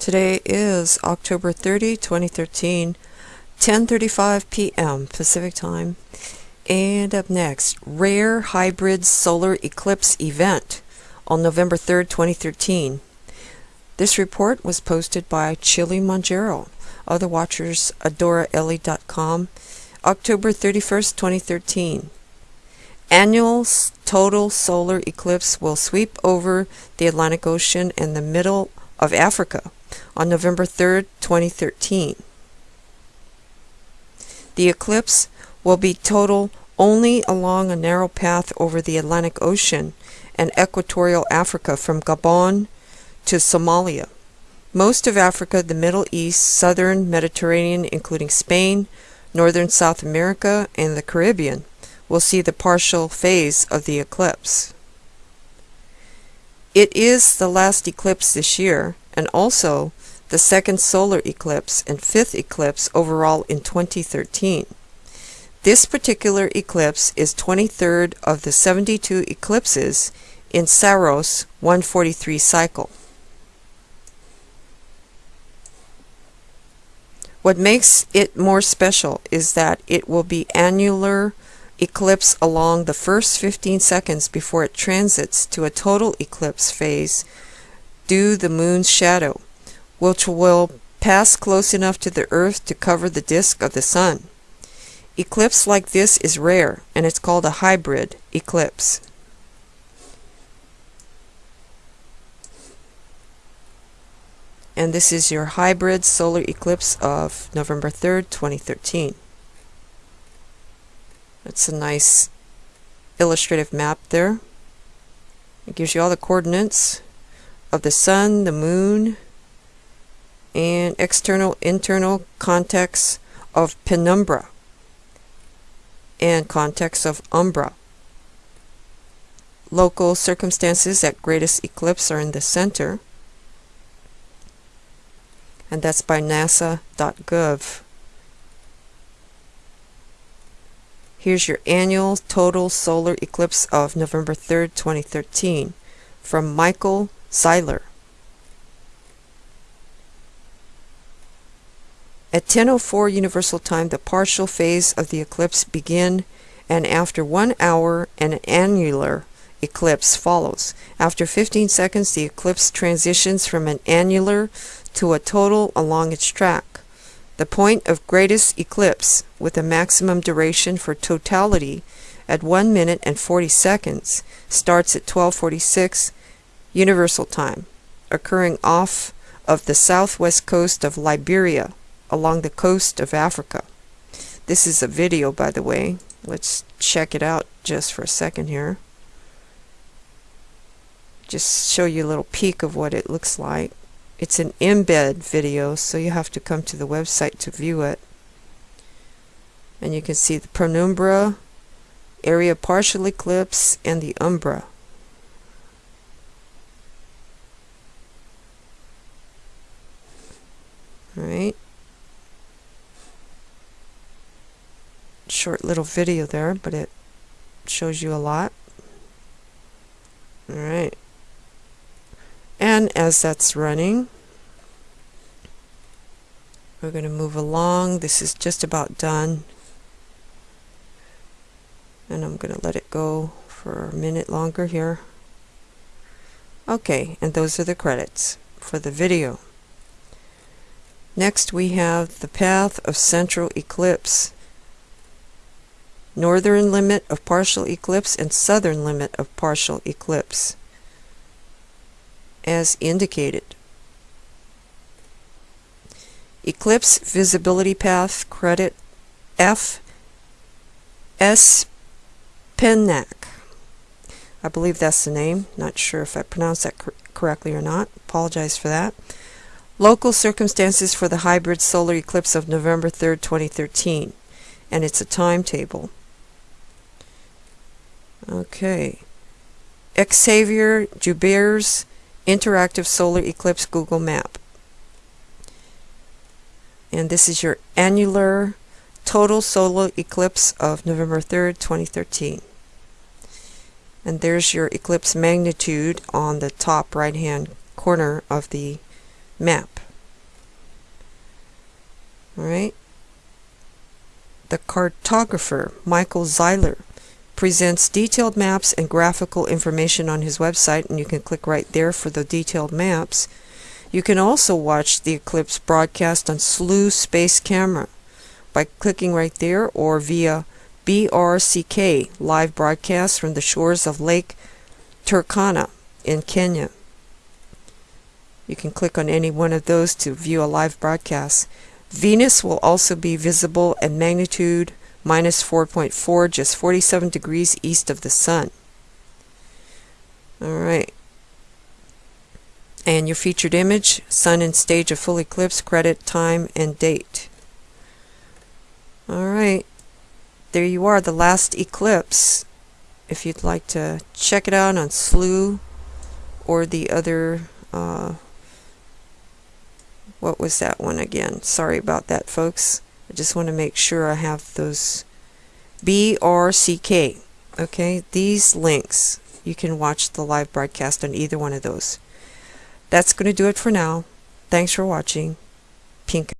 Today is October 30, 2013, 10:35 p.m. Pacific Time. And up next, Rare Hybrid Solar Eclipse Event on November 3, 2013. This report was posted by Chili Monjero. Other watchers, October 31st, 2013. Annual total solar eclipse will sweep over the Atlantic Ocean and the middle of Africa on November 3, 2013. The eclipse will be total only along a narrow path over the Atlantic Ocean and equatorial Africa from Gabon to Somalia. Most of Africa, the Middle East, southern Mediterranean, including Spain, northern South America, and the Caribbean, will see the partial phase of the eclipse. It is the last eclipse this year, and also the second solar eclipse and fifth eclipse overall in 2013. This particular eclipse is 23rd of the 72 eclipses in Saros 143 cycle. What makes it more special is that it will be annular eclipse along the first 15 seconds before it transits to a total eclipse phase due the moon's shadow, which will pass close enough to the earth to cover the disk of the sun. Eclipse like this is rare and it's called a hybrid eclipse. And this is your hybrid solar eclipse of November 3rd, 2013. That's a nice illustrative map there. It gives you all the coordinates of the sun, the moon, and external internal context of penumbra and context of umbra. Local circumstances at greatest eclipse are in the center and that's by nasa.gov. Here's your annual total solar eclipse of November 3rd, 2013 from Michael Zeiler. At 10.04 Universal Time, the partial phase of the eclipse begin and after one hour an annular eclipse follows. After 15 seconds, the eclipse transitions from an annular to a total along its track. The point of greatest eclipse with a maximum duration for totality at 1 minute and 40 seconds starts at 1246 Universal Time, occurring off of the southwest coast of Liberia along the coast of Africa. This is a video, by the way. Let's check it out just for a second here. Just show you a little peek of what it looks like. It's an embed video, so you have to come to the website to view it. And you can see the penumbra, area partial eclipse, and the umbra. Alright. Short little video there, but it shows you a lot. Alright and as that's running we're going to move along. This is just about done. And I'm going to let it go for a minute longer here. Okay and those are the credits for the video. Next we have the path of central eclipse northern limit of partial eclipse and southern limit of partial eclipse as indicated. Eclipse Visibility Path Credit F. S. Pennack. I believe that's the name. Not sure if I pronounced that cor correctly or not. Apologize for that. Local circumstances for the hybrid solar eclipse of November 3rd, 2013. And it's a timetable. Okay. Xavier Jubier's interactive solar eclipse Google map. And this is your annular total solar eclipse of November 3rd, 2013. And there's your eclipse magnitude on the top right hand corner of the map. All right. The cartographer Michael Zeiler presents detailed maps and graphical information on his website, and you can click right there for the detailed maps. You can also watch the eclipse broadcast on Slooh Space Camera by clicking right there or via BRCK live broadcast from the shores of Lake Turkana in Kenya. You can click on any one of those to view a live broadcast. Venus will also be visible at magnitude minus 4.4, just 47 degrees east of the Sun. All right. And your featured image, Sun and stage of full eclipse, credit, time, and date. All right. There you are, the last eclipse. If you'd like to check it out on Slooh or the other uh, what was that one again? Sorry about that, folks. I just want to make sure I have those BRCK. Okay, these links, you can watch the live broadcast on either one of those. That's going to do it for now. Thanks for watching. Pink.